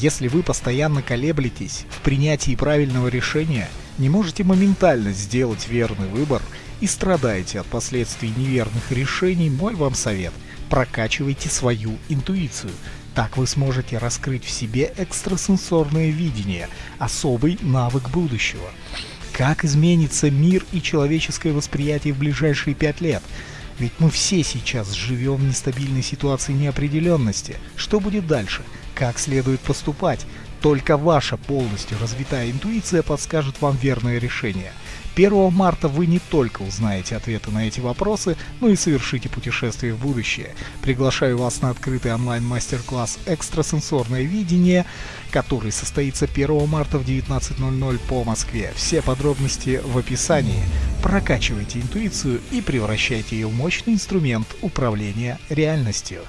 Если вы постоянно колеблетесь в принятии правильного решения, не можете моментально сделать верный выбор и страдаете от последствий неверных решений, мой вам совет – прокачивайте свою интуицию. Так вы сможете раскрыть в себе экстрасенсорное видение, особый навык будущего. Как изменится мир и человеческое восприятие в ближайшие пять лет? Ведь мы все сейчас живем в нестабильной ситуации неопределенности. Что будет дальше? Как следует поступать? Только ваша полностью развитая интуиция подскажет вам верное решение. 1 марта вы не только узнаете ответы на эти вопросы, но и совершите путешествие в будущее. Приглашаю вас на открытый онлайн-мастер-класс «Экстрасенсорное видение», который состоится 1 марта в 19.00 по Москве. Все подробности в описании. Прокачивайте интуицию и превращайте ее в мощный инструмент управления реальностью.